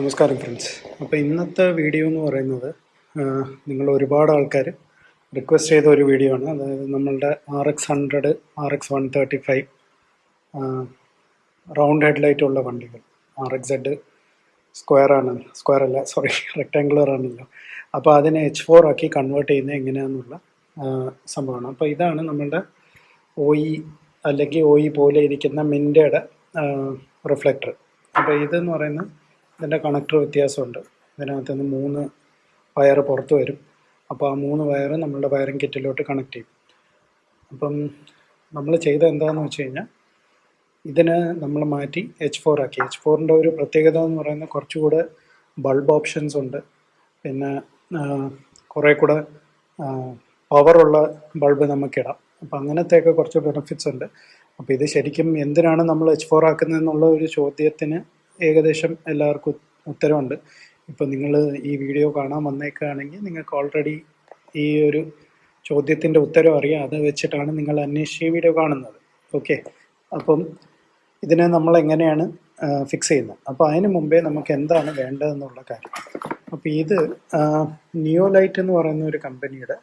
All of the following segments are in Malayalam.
നമസ്കാരം ഫ്രണ്ട്സ് അപ്പോൾ ഇന്നത്തെ വീഡിയോ എന്ന് പറയുന്നത് നിങ്ങൾ ഒരുപാട് ആൾക്കാർ റിക്വസ്റ്റ് ചെയ്ത ഒരു വീഡിയോ ആണ്. അതായത് നമ്മളുടെ R X hundred R X one thirty five round headlight ഉള്ള വണ്ടികൾ. ആർ എക്സ് സെഡ് സ്ക്വയർ ആണ്. സ്ക്വയർ അല്ല സോറി റെക്ടാങ്കുലർ ആണല്ലോ. അപ്പോൾ അതിനെ എച്ച് ഫോർ ആക്കി കൺവേർട്ട് ചെയ്യുന്നത് എങ്ങനെയാണെന്നുള്ള സംഭവമാണ്. അപ്പോൾ ഇതാണ് നമ്മളുടെ ഒ ഇ അല്ലെങ്കിൽ ഒ ഇ പോലെ ഇരിക്കുന്ന മിൻഡയുടെ റിഫ്ലക്ടർ അപ്പോൾ ഇതെന്ന് പറയുന്നത് ഇതിന്റെ കണക്ടർ വ്യത്യാസമുണ്ട്. ഇതിനകത്ത് നിന്ന് മൂന്ന് വയർ പുറത്ത് വരും. അപ്പോൾ ആ മൂന്ന് വയർ നമ്മളുടെ വയറിംഗ് കിറ്റിലോട്ട് കണക്ട് ചെയ്യും. അപ്പം നമ്മൾ ചെയ്ത എന്താണെന്ന് വെച്ച് കഴിഞ്ഞാൽ ഇതിന് നമ്മൾ മാറ്റി എച്ച് ഫോർ ആക്കി. എച്ച് ഫോറിന്റെ ഒരു പ്രത്യേകത എന്ന് പറയുന്നത് കുറച്ചുകൂടെ ബൾബ് ഓപ്ഷൻസ് ഉണ്ട്. പിന്നെ കുറേ കൂടെ പവറുള്ള ബൾബ് നമുക്കിടാം അപ്പം അങ്ങനത്തെയൊക്കെ കുറച്ച് ബെനിഫിറ്റ്സ് ഉണ്ട്. അപ്പോൾ ഇത് ശരിക്കും എന്തിനാണ് നമ്മൾ എച്ച് ഫോർ ആക്കുന്നതെന്നുള്ള ഒരു ചോദ്യത്തിന് ഏകദേശം എല്ലാവർക്കും ഉത്തരവുണ്ട്. ഇപ്പം നിങ്ങൾ ഈ വീഡിയോ കാണാൻ വന്നേക്കുകയാണെങ്കിൽ നിങ്ങൾക്ക് ഓൾറെഡി ഈ ഒരു ചോദ്യത്തിന്റെ ഉത്തരം അറിയാം. അത് വെച്ചിട്ടാണ് നിങ്ങൾ അന്വേഷിച്ച് ഈ വീഡിയോ കാണുന്നത്. ഓക്കെ അപ്പം ഇതിനെ നമ്മൾ എങ്ങനെയാണ് ഫിക്സ് ചെയ്യുന്നത്? അപ്പോൾ അതിന് മുമ്പേ നമുക്ക് എന്താണ് വേണ്ടതെന്നുള്ള കാര്യം. അപ്പോൾ ഇത് നിയോലൈറ്റ് എന്ന് പറയുന്ന ഒരു കമ്പനിയുടെ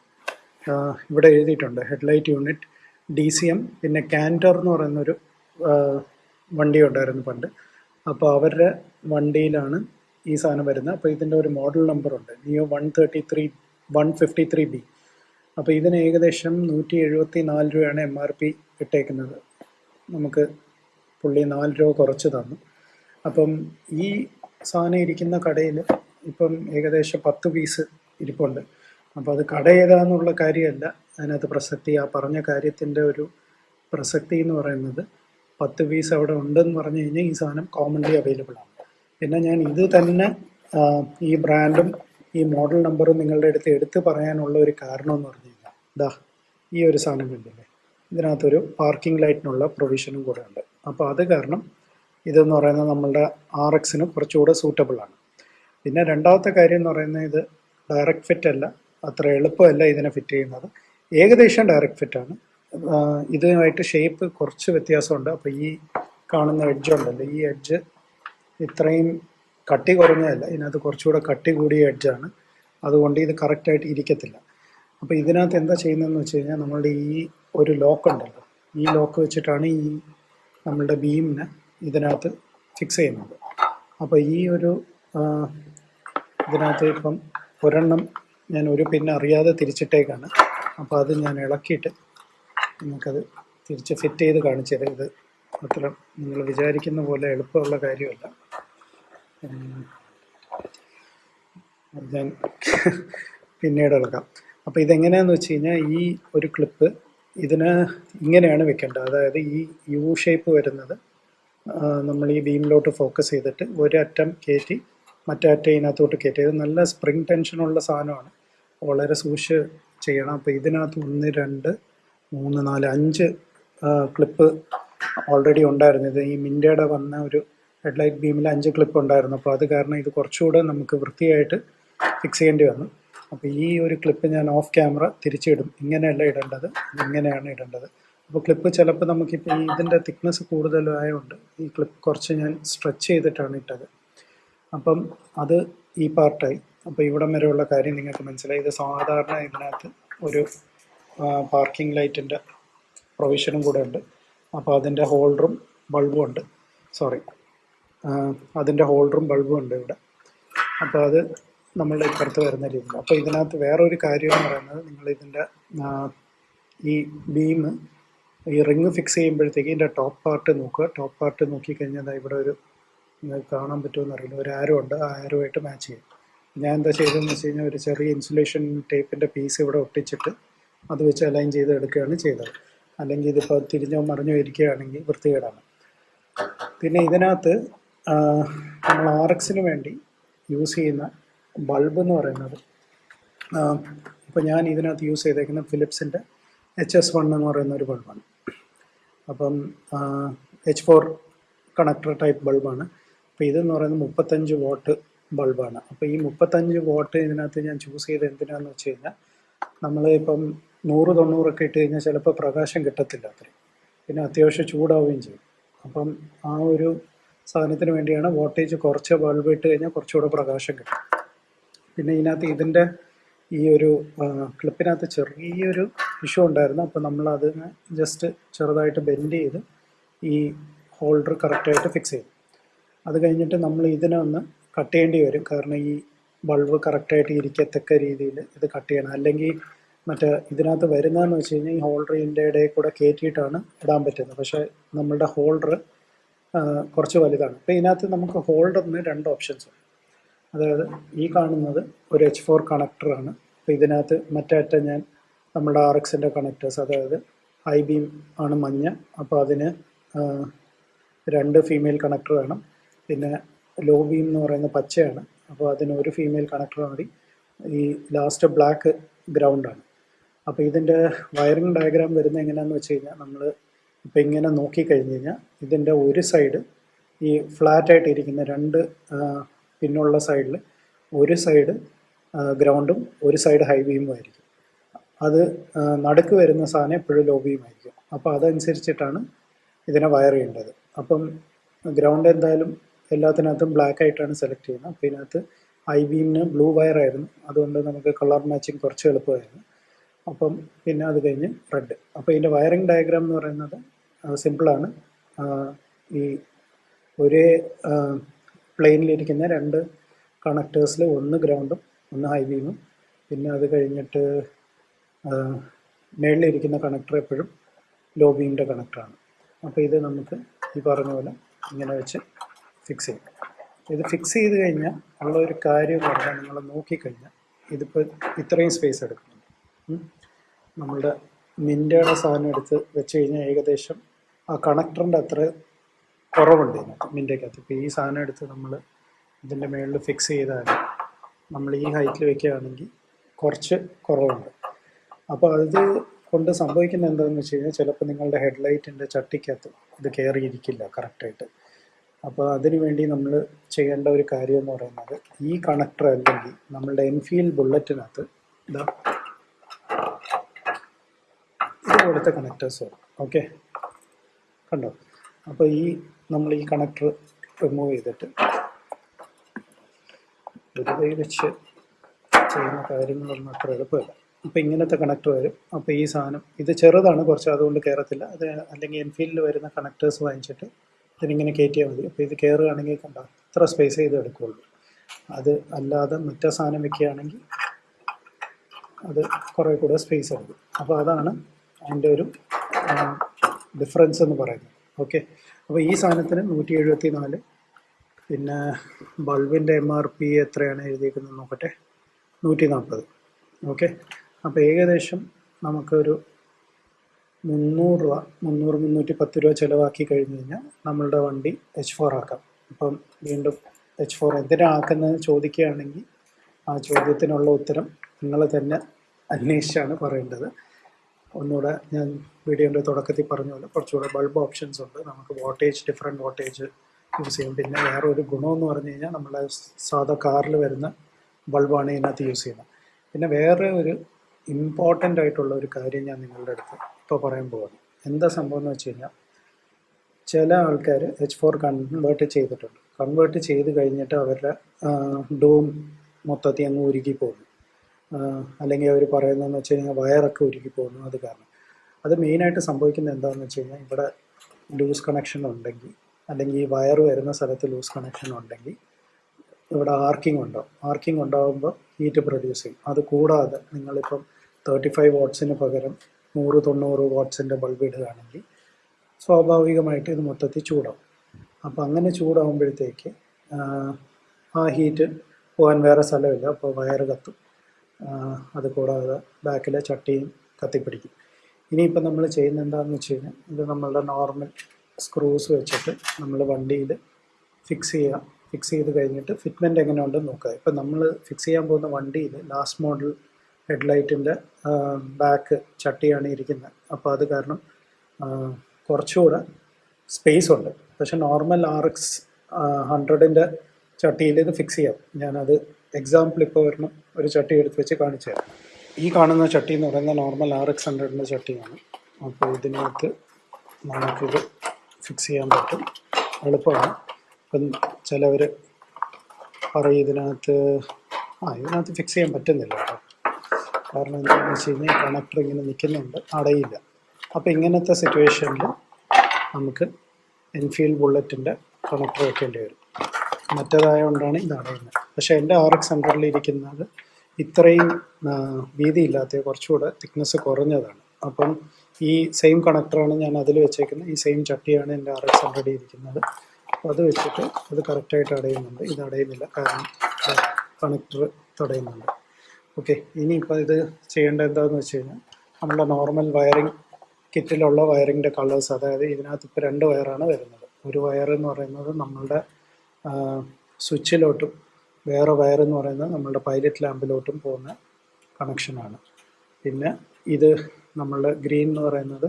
ഇവിടെ എഴുതിയിട്ടുണ്ട്. Headlight unit D C M പിന്നെ കാന്റർ എന്ന് പറയുന്നൊരു വണ്ടി ഉണ്ടായിരുന്നു പണ്ട്. അപ്പോൾ അവരുടെ വണ്ടിയിലാണ് ഈ സാധനം വരുന്നത്. അപ്പോൾ ഇതിന്റെ ഒരു model നമ്പറുണ്ട് Neo one thirty three one fifty three B അപ്പോൾ ഇതിന് ഏകദേശം നൂറ്റി എഴുപത്തി നാല് രൂപയാണ് എം ആർ പി ഇട്ടേക്കുന്നത്. നമുക്ക് പുള്ളി നാല് രൂപ കുറച്ച് തന്നു. അപ്പം ഈ സാധനം ഇരിക്കുന്ന കടയിൽ ഇപ്പം ഏകദേശം പത്ത് പീസ് ഇരിപ്പുണ്ട്. അപ്പോൾ അത് കട ഏതാന്നുള്ള കാര്യമല്ല. അതിനകത്ത് പ്രസക്തി ആ പറഞ്ഞ കാര്യത്തിന്റെ ഒരു പ്രസക്തി എന്ന് പറയുന്നത് പത്ത് പീസ് അവിടെ ഉണ്ടെന്ന് പറഞ്ഞു കഴിഞ്ഞാൽ ഈ സാധനം കോമൺലി അവൈലബിൾ ആണ്. പിന്നെ ഞാൻ ഇത് തന്നെ ഈ ബ്രാൻഡും ഈ മോഡൽ നമ്പറും നിങ്ങളുടെ അടുത്ത് എടുത്ത് പറയാനുള്ള ഒരു കാരണം എന്ന് പറഞ്ഞു കഴിഞ്ഞാൽ ഇതാ ഈ ഒരു സാധനം കണ്ടില്ലേ? ഇതിനകത്തൊരു പാർക്കിംഗ് ലൈറ്റിനുള്ള പ്രൊവിഷനും കൂടെ ഉണ്ട്. അപ്പോൾ അത് കാരണം ഇതെന്ന് പറയുന്നത് നമ്മളുടെ ആർ എക്സിന് കുറച്ചുകൂടെ സൂട്ടബിൾ ആണ്. പിന്നെ രണ്ടാമത്തെ കാര്യം എന്ന് പറയുന്നത് ഇത് ഡയറക്റ്റ് ഫിറ്റ് അല്ല അത്ര എളുപ്പമല്ല ഇതിനെ ഫിറ്റ് ചെയ്യുന്നത്. ഏകദേശം ഡയറക്റ്റ് ഫിറ്റ് ആണ്. ആഹ് ഇതുമായിട്ട് ഷേപ്പ് കുറച്ച് വ്യത്യാസമുണ്ട്. അപ്പോൾ ഈ കാണുന്ന എഡ്ജ് ഉണ്ടല്ലോ ഈ എഡ്ജ് ഇത്രയും കട്ടി കുറഞ്ഞതല്ല ഇതിനകത്ത് കുറച്ചുകൂടെ കട്ടി കൂടിയ എഡ്ജാണ് അതുകൊണ്ട് ഇത് കറക്റ്റായിട്ട് ഇരിക്കത്തില്ല. അപ്പോൾ ഇതിനകത്ത് എന്താ ചെയ്യുന്നതെന്ന് വെച്ച് കഴിഞ്ഞാൽ നമ്മളുടെ ഈ ഒരു ലോക്ക് ഉണ്ടല്ലോ ഈ ലോക്ക് വെച്ചിട്ടാണ് ഈ നമ്മളുടെ ബീമിനെ ഇതിനകത്ത് ഫിക്സ് ചെയ്യുന്നത്. അപ്പോൾ ഈ ഒരു ഇതിനകത്ത് ഇപ്പം ഒരെണ്ണം ഞാൻ ഒരു പിന്നെ അറിയാതെ തിരിച്ചിട്ടേക്കാണ്. അപ്പോൾ അത് ഞാൻ ഇളക്കിയിട്ട് നിങ്ങൾക്കത് തിരിച്ച് ഫിറ്റ് ചെയ്ത് കാണിച്ചു തരാം. ഇത് അത്ര നിങ്ങൾ വിചാരിക്കുന്ന പോലെ എളുപ്പമുള്ള കാര്യമല്ല. അത് ഞാൻ പിന്നീട് ഇളക്കാം അപ്പോൾ ഇതെങ്ങനെയാണെന്ന് വെച്ച് കഴിഞ്ഞാൽ ഈ ഒരു ക്ലിപ്പ് ഇതിന് ഇങ്ങനെയാണ് വെക്കേണ്ടത്. അതായത് ഈ യു ഷേപ്പ് വരുന്നത് നമ്മൾ ഈ ബീമിലോട്ട് ഫോക്കസ് ചെയ്തിട്ട് ഒരറ്റം കയറ്റി മറ്റേ അറ്റം ഇതിനകത്തോട്ട് കയറ്റി ഇത് നല്ല സ്പ്രിങ് ടെൻഷനുള്ള സാധനമാണ്. വളരെ സൂക്ഷിച്ച് ചെയ്യണം. അപ്പോൾ ഇതിനകത്ത് ഒന്ന് രണ്ട് മൂന്ന് നാല് അഞ്ച് ക്ലിപ്പ് ഓൾറെഡി ഉണ്ടായിരുന്നു. ഇത് ഈ മിൻഡയുടെ വന്ന ഒരു ഹെഡ്ലൈറ്റ് ബീമിൽ അഞ്ച് ക്ലിപ്പ് ഉണ്ടായിരുന്നു. അപ്പോൾ അത് കാരണം ഇത് കുറച്ചുകൂടെ നമുക്ക് വൃത്തിയായിട്ട് ഫിക്സ് ചെയ്യേണ്ടി വന്നു. അപ്പോൾ ഈ ഒരു ക്ലിപ്പ് ഞാൻ ഓഫ് ക്യാമറ തിരിച്ചിടും. ഇങ്ങനെയല്ല ഇടേണ്ടത്. ഇങ്ങനെയാണ് ഇടേണ്ടത്. അപ്പോൾ ക്ലിപ്പ് ചിലപ്പോൾ നമുക്കിപ്പോൾ ഇതിന്റെ തിക്നെസ് കൂടുതലായതുകൊണ്ട് ഈ ക്ലിപ്പ് കുറച്ച് ഞാൻ സ്ട്രെച്ച് ചെയ്തിട്ടാണ് ഇട്ടത്. അപ്പം അത് ഈ പാർട്ടായി അപ്പോൾ ഇവിടം വരെയുള്ള കാര്യം നിങ്ങൾക്ക് മനസ്സിലായി. ഇത് സാധാരണ ഇതിനകത്ത് ഒരു പാർക്കിംഗ് ലൈറ്റിന്റെ പ്രൊവിഷനും കൂടെ ഉണ്ട്. അപ്പോൾ അതിന്റെ ഹോൾഡറും ബൾബും ഉണ്ട്. സോറി അതിന്റെ ഹോൾഡറും ബൾബും ഉണ്ട് ഇവിടെ. അപ്പോൾ അത് നമ്മളുടെ ഇപ്പുറത്ത് വരുന്ന രീതിയിൽ. അപ്പോൾ ഇതിനകത്ത് വേറൊരു കാര്യം എന്ന് പറയുന്നത് നിങ്ങൾ ഇതിന്റെ ഈ ബീം ഈ റിങ് ഫിക്സ് ചെയ്യുമ്പോഴത്തേക്ക് ഇതിന്റെ ടോപ്പ് പാർട്ട് നോക്കുക. ടോപ്പ് പാർട്ട് നോക്കിക്കഴിഞ്ഞാൽ ഇവിടെ ഒരു കാണാൻ പറ്റുമെന്ന് അറിയില്ല. ഒരു ആരോ ഉണ്ട്. ആ ആരോ ആയിട്ട് മാച്ച് ചെയ്യും. ഞാൻ എന്താ ചെയ്തതെന്ന് വെച്ച് കഴിഞ്ഞാൽ ഒരു ചെറിയ ഇൻസുലേഷൻ ടേപ്പിന്റെ പീസ് ഇവിടെ ഒട്ടിച്ചിട്ട് അത് വെച്ച് അലൈൻ ചെയ്ത് എടുക്കുകയാണ് ചെയ്തത്. അല്ലെങ്കിൽ ഇതിപ്പോൾ തിരിഞ്ഞോ മറിഞ്ഞോ ഇരിക്കുകയാണെങ്കിൽ വൃത്തികേടാണ്. പിന്നെ ഇതിനകത്ത് നമ്മൾ ആർ എക്സിന് വേണ്ടി യൂസ് ചെയ്യുന്ന ബൾബ് എന്ന് പറയുന്നത് ഇപ്പോൾ ഞാൻ ഇതിനകത്ത് യൂസ് ചെയ്തേക്കുന്ന ഫിലിപ്സിന്റെ എച്ച് എസ് വൺ എന്ന് പറയുന്ന ഒരു ബൾബാണ് അപ്പം എച്ച് ഫോർ കണക്ടർ ടൈപ്പ് ബൾബാണ് അപ്പോൾ ഇതെന്ന് പറയുന്നത് മുപ്പത്തഞ്ച് വോട്ട് ബൾബാണ് അപ്പോൾ ഈ മുപ്പത്തഞ്ച് വോട്ട് ഇതിനകത്ത് ഞാൻ ചൂസ് ചെയ്ത് എന്തിനാന്ന് വെച്ച് കഴിഞ്ഞാൽ നമ്മൾ ഇപ്പം നൂറ് തൊണ്ണൂറൊക്കെ ഇട്ട് കഴിഞ്ഞാൽ ചിലപ്പോൾ പ്രകാശം കിട്ടത്തില്ല അത്രയും. പിന്നെ അത്യാവശ്യം ചൂടാവുകയും ചെയ്യും. അപ്പം ആ ഒരു സാധനത്തിന് വേണ്ടിയാണ് വോൾട്ടേജ് കുറച്ച് ബൾബ് ഇട്ട് കഴിഞ്ഞാൽ കുറച്ചുകൂടെ പ്രകാശം കിട്ടും. പിന്നെ ഇതിനകത്ത് ഇതിന്റെ ഈ ഒരു ക്ലിപ്പിനകത്ത് ചെറിയൊരു ഇഷ്യൂ ഉണ്ടായിരുന്നു. അപ്പോൾ നമ്മൾ അതിനെ ജസ്റ്റ് ചെറുതായിട്ട് ബെൻഡ് ചെയ്ത് ഈ ഹോൾഡർ കറക്റ്റായിട്ട് ഫിക്സ് ചെയ്യും അത് കഴിഞ്ഞിട്ട് നമ്മൾ ഇതിനെ ഒന്ന് കട്ട് ചെയ്യേണ്ടി വരും. കാരണം ഈ ബൾബ് കറക്റ്റായിട്ട് ഇരിക്കത്തക്ക രീതിയിൽ ഇത് കട്ട് ചെയ്യണം. അല്ലെങ്കിൽ മറ്റേ ഇതിനകത്ത് വരുന്നതെന്ന് വെച്ച് കഴിഞ്ഞാൽ ഈ ഹോൾഡറിന്റെ ഇടയിൽ കൂടെ കയറ്റിയിട്ടാണ് ഇടാൻ പറ്റുന്നത്. പക്ഷേ നമ്മളുടെ ഹോൾഡർ കുറച്ച് വലുതാണ്. അപ്പോൾ ഇതിനകത്ത് നമുക്ക് ഹോൾഡറിന് രണ്ട് ഓപ്ഷൻസ് ഉണ്ട്. അതായത് ഈ കാണുന്നത് ഒരു എച്ച് ഫോർ കണക്ടറാണ് അപ്പോൾ ഇതിനകത്ത് മറ്റേ അറ്റം ഞാൻ നമ്മുടെ ആർ എക്സിന്റെ കണക്ടേഴ്സ് അതായത് ഐ ബീം ആണ് മഞ്ഞ. അപ്പോൾ അതിന് രണ്ട് ഫീമെയിൽ കണക്ടർ വേണം. പിന്നെ ലോ ബീം എന്ന് പറയുന്ന പച്ചയാണ്. അപ്പോൾ അതിന് ഒരു ഫീമെയിൽ കണക്ടർ മതി. ഈ ലാസ്റ്റ് ബ്ലാക്ക് ഗ്രൗണ്ടാണ് അപ്പോൾ ഇതിന്റെ വയറിംഗ് ഡയഗ്രാം വരുന്നത് എങ്ങനെയാണെന്ന് വെച്ച് കഴിഞ്ഞാൽ നമ്മൾ ഇപ്പോൾ ഇങ്ങനെ നോക്കിക്കഴിഞ്ഞ് കഴിഞ്ഞാൽ ഇതിന്റെ ഒരു സൈഡ് ഈ ഫ്ലാറ്റായിട്ട് ഇരിക്കുന്ന രണ്ട് പിന്നുള്ള സൈഡിൽ ഒരു സൈഡ് ഗ്രൗണ്ടും ഒരു സൈഡ് ഹൈ വീമും ആയിരിക്കും. അത് നടുക്ക് വരുന്ന സാധനം എപ്പോഴും ലോ ബീം ആയിരിക്കും. അപ്പോൾ അതനുസരിച്ചിട്ടാണ് ഇതിനെ വയർ ചെയ്യേണ്ടത്. അപ്പം ഗ്രൗണ്ട് എന്തായാലും എല്ലാത്തിനകത്തും ബ്ലാക്ക് ആയിട്ടാണ് സെലക്ട് ചെയ്യുന്നത്. അപ്പോൾ ഇതിനകത്ത് ഐ ബീമിന് ബ്ലൂ വയർ ആയിരുന്നു. അതുകൊണ്ട് നമുക്ക് കളർ മാച്ചിങ് കുറച്ച് എളുപ്പമായിരുന്നു. അപ്പം പിന്നെ അത് കഴിഞ്ഞ് റെഡ് അപ്പോൾ ഇതിന്റെ വയറിംഗ് ഡയഗ്രാം എന്ന് പറയുന്നത് സിമ്പിളാണ് ഈ ഒരേ പ്ലെയിനിലിരിക്കുന്ന രണ്ട് കണക്ടേഴ്സിൽ ഒന്ന് ഗ്രൗണ്ടും ഒന്ന് ഹൈ ബീമും പിന്നെ അത് കഴിഞ്ഞിട്ട് മേളിലിരിക്കുന്ന കണക്ടർ എപ്പോഴും ലോ ബീമിന്റെ കണക്ടറാണ് അപ്പോൾ ഇത് നമുക്ക് ഈ പറഞ്ഞ പോലെ ഇങ്ങനെ വെച്ച് ഫിക്സ് ചെയ്യും. ഇത് ഫിക്സ് ചെയ്ത് കഴിഞ്ഞാൽ ഉള്ള ഒരു കാര്യം പറഞ്ഞാൽ നിങ്ങൾ നോക്കിക്കഴിഞ്ഞാൽ ഇതിപ്പോൾ ഇത്രയും സ്പേസ് എടുക്കുന്നുണ്ട്. നമ്മളുടെ മിന്റയുടെ സാധനം എടുത്ത് വെച്ച് കഴിഞ്ഞാൽ ഏകദേശം ആ കണക്ടറിന്റെ അത്ര കുറവുണ്ട് ഇതിനകത്ത് ഇപ്പോൾ ഈ സാധനം എടുത്ത് നമ്മൾ ഇതിന്റെ മുകളിൽ ഫിക്സ് ചെയ്താൽ നമ്മൾ ഈ ഹൈറ്റിൽ വെക്കുകയാണെങ്കിൽ കുറച്ച് കുറവുണ്ട്. അപ്പോൾ അത് കൊണ്ട് സംഭവിക്കുന്നത് എന്താണെന്ന് വെച്ച് കഴിഞ്ഞാൽ ചിലപ്പോൾ നിങ്ങളുടെ ഹെഡ്ലൈറ്റിന്റെ ചട്ടിക്കകത്ത് ഇത് കയറിയിരിക്കില്ല കറക്റ്റായിട്ട് അപ്പോൾ അതിനുവേണ്ടി നമ്മൾ ചെയ്യേണ്ട ഒരു കാര്യം എന്ന് പറയുന്നത് ഈ കണക്ടർ അല്ലെങ്കിൽ നമ്മളുടെ എൻഫീൽഡ് ബുള്ളറ്റിനകത്ത് ഇതാ ഇതുപോലത്തെ കണക്ടേഴ്സ് വരും ഓക്കെ കണ്ടോ? അപ്പോൾ ഈ നമ്മൾ ഈ കണക്ടർ റിമൂവ് ചെയ്തിട്ട് കൈ വെച്ച് ചെയ്യുന്ന കാര്യങ്ങളൊന്നും അത്ര എളുപ്പമല്ല. അപ്പോൾ ഇങ്ങനത്തെ കണക്ടർ വരും. അപ്പോൾ ഈ സാധനം ഇത് ചെറുതാണ് കുറച്ച് അതുകൊണ്ട് കയറത്തില്ല അത് അല്ലെങ്കിൽ എൻഫീൽഡിൽ വരുന്ന കണക്ടേഴ്സ് വാങ്ങിച്ചിട്ട് ഇതിനിങ്ങനെ കയറ്റിയാൽ മതി. അപ്പോൾ ഇത് കയറുകയാണെങ്കിൽ കണ്ട? ഇത്ര സ്പേസ് ചെയ്ത് എടുക്കുകയുള്ളൂ അത് അല്ലാതെ മറ്റേ സാധനം വെക്കുകയാണെങ്കിൽ അത് കുറേ കൂടെ സ്പേസ് എടുക്കും. അപ്പോൾ അതാണ് അതിന്റെ ഒരു ഡിഫറൻസ് എന്ന് പറയുന്നത്. ഓക്കെ അപ്പോൾ ഈ സാധനത്തിന് നൂറ്റി എഴുപത്തി നാല് പിന്നെ ബൾബിന്റെ എം ആർ പി എത്രയാണ് എഴുതിയിരിക്കുന്നത് നോക്കട്ടെ? നൂറ്റി നാൽപ്പത് ഓക്കെ അപ്പോൾ ഏകദേശം നമുക്കൊരു മുന്നൂറ് രൂപ മുന്നൂറ് മുന്നൂറ്റി പത്ത് രൂപ ചിലവാക്കി കഴിഞ്ഞ് കഴിഞ്ഞാൽ നമ്മളുടെ വണ്ടി എച്ച് ഫോർ ആക്കാം. അപ്പം വീണ്ടും എച്ച് ഫോർ എന്തിനാക്കുന്നത് ചോദിക്കുകയാണെങ്കിൽ ആ ചോദ്യത്തിനുള്ള ഉത്തരം നിങ്ങൾ തന്നെ അന്വേഷിച്ചാണ് പറയേണ്ടത്. ഒന്നുകൂടെ ഞാൻ വീഡിയോന്റെ തുടക്കത്തിൽ പറഞ്ഞ പോലെ കുറച്ചുകൂടെ ബൾബ് ഓപ്ഷൻസ് ഉണ്ട്. നമുക്ക് വോൾട്ടേജ് ഡിഫറെന്റ് വോൾട്ടേജ് യൂസ് ചെയ്യും. പിന്നെ വേറെ ഒരു ഗുണമെന്ന് പറഞ്ഞു കഴിഞ്ഞാൽ നമ്മളെ സാധാ കാറിൽ വരുന്ന ബൾബാണ് ഇതിനകത്ത് യൂസ് ചെയ്യുന്നത്. പിന്നെ വേറെ ഒരു ഇമ്പോർട്ടന്റ് ആയിട്ടുള്ള ഒരു കാര്യം ഞാൻ നിങ്ങളുടെ അടുത്ത് ഇപ്പോൾ പറയാൻ പോകുന്നു എന്താ സംഭവം എന്ന് വെച്ച് കഴിഞ്ഞാൽ ചില ആൾക്കാർ എച്ച് ഫോർ കൺവേർട്ട് ചെയ്തിട്ടുണ്ട്. കൺവേർട്ട് ചെയ്ത് കഴിഞ്ഞിട്ട് അവരുടെ ഡോം മൊത്തത്തിൽ അങ്ങ് ഉരുകി പോകുന്നു. അല്ലെങ്കിൽ അവർ പറയുന്നതെന്ന് വെച്ച് കഴിഞ്ഞാൽ വയറൊക്കെ ഉരുകി പോകുന്നു. അത് കാരണം. അത് മെയിനായിട്ട് സംഭവിക്കുന്നത് എന്താണെന്ന് വെച്ച് കഴിഞ്ഞാൽ ഇവിടെ ലൂസ് കണക്ഷൻ ഉണ്ടെങ്കിൽ അല്ലെങ്കിൽ ഈ വയർ വരുന്ന സ്ഥലത്ത് ലൂസ് കണക്ഷൻ ഉണ്ടെങ്കിൽ ഇവിടെ ആർക്കിംഗ് ഉണ്ടാവും. ആർക്കിംഗ് ഉണ്ടാകുമ്പോൾ ഹീറ്റ് പ്രൊഡ്യൂസ് ചെയ്യും. അത് കൂടാതെ നിങ്ങളിപ്പം തേർട്ടി ഫൈവ് വാട്ട്സിന് പകരം നൂറ് തൊണ്ണൂറ് വാട്ട്സിന്റെ ബൾബ് ഇടുകയാണെങ്കിൽ സ്വാഭാവികമായിട്ട് ഇത് മൊത്തത്തിൽ ചൂടാവും. അപ്പോൾ അങ്ങനെ ചൂടാവുമ്പോഴത്തേക്ക് ആ ഹീറ്റ് പോകാൻ വേറെ സ്ഥലമില്ല. അപ്പോൾ വയർ കത്തും. അത് കൂടാതെ ബാക്കിലെ ചട്ടിയും കത്തിപ്പിടിക്കും. ഇനിയിപ്പോൾ നമ്മൾ ചെയ്യുന്ന എന്താണെന്ന് വെച്ച് കഴിഞ്ഞാൽ ഇത് നമ്മളുടെ നോർമൽ സ്ക്രൂസ് വെച്ചിട്ട് നമ്മൾ വണ്ടിയിൽ ഫിക്സ് ചെയ്യുക. ഫിക്സ് ചെയ്ത് കഴിഞ്ഞിട്ട് ഫിറ്റ്മെന്റ് എങ്ങനെ ഉണ്ടെന്ന് നോക്കുക. ഇപ്പം നമ്മൾ ഫിക്സ് ചെയ്യാൻ പോകുന്ന വണ്ടിയിൽ ലാസ്റ്റ് മോഡൽ ഹെഡ്ലൈറ്റിന്റെ ബാക്ക് ചട്ടിയാണ് ഇരിക്കുന്നത്. അപ്പോൾ അത് കാരണം കുറച്ചുകൂടെ സ്പേസ് ഉണ്ട്. പക്ഷെ നോർമൽ ആർ എക്സ് ഹൺഡ്രഡിന്റെ ചട്ടിയിൽ ഇത് ഫിക്സ് ചെയ്യാം. ഞാനത് എക്സാമ്പിൾ ഇപ്പോൾ വരണം ഒരു ചട്ടി എടുത്ത് വെച്ച് കാണിച്ചു തരാം. ഈ കാണുന്ന ചട്ടി എന്ന് പറയുന്നത് നോർമൽ ആർ എക്സ് ഹൺഡ്രഡിന്റെ ചട്ടിയാണ്. അപ്പോൾ ഇതിനകത്ത് നമുക്കിത് ഫിക്സ് ചെയ്യാൻ പറ്റും. എളുപ്പമാണ്. ഇപ്പം ചിലവർ പറയും ഇതിനകത്ത് ആ ഇതിനകത്ത് ഫിക്സ് ചെയ്യാൻ പറ്റുന്നില്ല. കാരണം എന്താണെന്ന് വെച്ച് കഴിഞ്ഞാൽ കണക്ടർ ഇങ്ങനെ നിൽക്കുന്നുണ്ട് അടയില്ല. അപ്പോൾ ഇങ്ങനത്തെ സിറ്റുവേഷനിൽ നമുക്ക് എൻഫീൽഡ് ബുള്ളറ്റിന്റെ കണക്ടർ വെക്കേണ്ടി വരും. മറ്റേതായതുകൊണ്ടാണ് ഇത് അടയുന്നത്. പക്ഷേ എന്റെ ആർ എക്സ് ഹൺഡ്രഡിൽ ഇരിക്കുന്നത് ഇത്രയും വീതി വീതിയില്ലാത്ത കുറച്ചുകൂടെ തിക്നെസ് കുറഞ്ഞതാണ്. അപ്പം ഈ സെയിം കണക്ടറാണ് ഞാൻ അതിൽ വെച്ചേക്കുന്നത്. ഈ സെയിം ചട്ടിയാണ് എന്റെ ആർ എക്സ് ഹൺഡ്രഡിൽ ഇരിക്കുന്നത്. അപ്പോൾ അത് വെച്ചിട്ട് അത് കറക്റ്റായിട്ട് അടയുന്നുണ്ട്. ഇത് അടയുന്നില്ല. കാരണം കണക്ടർ തടയുന്നുണ്ട്. ഓക്കെ ഇനിയിപ്പോൾ ഇത് ചെയ്യേണ്ടത് എന്താണെന്ന് വെച്ച് കഴിഞ്ഞാൽ നമ്മുടെ നോർമൽ വയറിംഗ് കിറ്റിലുള്ള വയറിങ്ങിന്റെ കളേഴ്സ് അതായത് ഇതിനകത്ത് ഇപ്പോൾ രണ്ട് വയറാണ് വരുന്നത്. ഒരു വയർ എന്ന് പറയുന്നത് നമ്മളുടെ സ്വിച്ചിലോട്ടും വേറെ വയർ എന്ന് പറയുന്നത് നമ്മളുടെ പൈലറ്റ് ലാമ്പിലോട്ടും പോകുന്ന കണക്ഷനാണ് പിന്നെ ഇത് നമ്മളുടെ ഗ്രീൻ എന്ന് പറയുന്നത്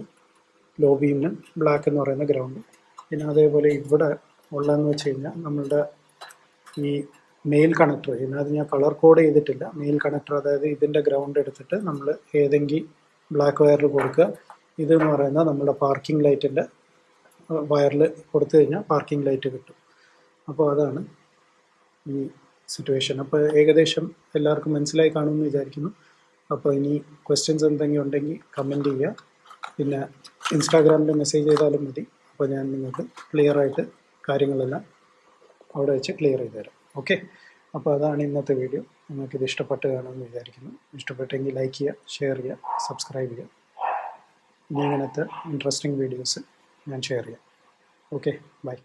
ലോ ബീമിനും ബ്ലാക്ക് എന്ന് പറയുന്ന ഗ്രൗണ്ടും പിന്നെ അതേപോലെ ഇവിടെ ഉള്ളതെന്ന് വെച്ച് കഴിഞ്ഞാൽ നമ്മളുടെ ഈ മെയിൽ കണക്ടർ ഇതിനകത്ത് ഞാൻ കളർ കോഡ് ചെയ്തിട്ടില്ല. മെയിൽ കണക്ടർ അതായത് ഇതിന്റെ ഗ്രൗണ്ട് എടുത്തിട്ട് നമ്മൾ ഏതെങ്കിലും ബ്ലാക്ക് വയറിൽ കൊടുക്കുക. ഇതെന്ന് പറയുന്നത് നമ്മുടെ പാർക്കിംഗ് ലൈറ്റിന്റെ വയറിൽ കൊടുത്തു കഴിഞ്ഞാൽ പാർക്കിംഗ് ലൈറ്റ് കിട്ടും. അപ്പോൾ അതാണ് ഈ സിറ്റുവേഷൻ അപ്പോൾ ഏകദേശം എല്ലാവർക്കും മനസ്സിലായി കാണുമെന്ന് വിചാരിക്കുന്നു. അപ്പോൾ ഇനി ക്വസ്റ്റ്യൻസ് എന്തെങ്കിലും ഉണ്ടെങ്കിൽ കമന്റ് ചെയ്യുക പിന്നെ ഇൻസ്റ്റാഗ്രാമിൽ മെസ്സേജ് ചെയ്താലും മതി. അപ്പോൾ ഞാൻ നിങ്ങൾക്ക് ക്ലിയർ ആയിട്ട് കാര്യങ്ങളെല്ലാം അവിടെ വെച്ച് ക്ലിയർ ചെയ്ത് തരാം ഓക്കെ. അപ്പോൾ അതാണ് ഇന്നത്തെ വീഡിയോ. നിങ്ങൾക്കിത് ഇഷ്ടപ്പെട്ട് കാണുമെന്ന് വിചാരിക്കുന്നു. ഇഷ്ടപ്പെട്ടെങ്കിൽ ലൈക്ക് ചെയ്യുക ഷെയർ ചെയ്യുക സബ്സ്ക്രൈബ് ചെയ്യുക. ഇനി ഇങ്ങനത്തെ ഇൻട്രസ്റ്റിംഗ് വീഡിയോസ് ഞാൻ ഷെയർ ചെയ്യാം. Okay bye.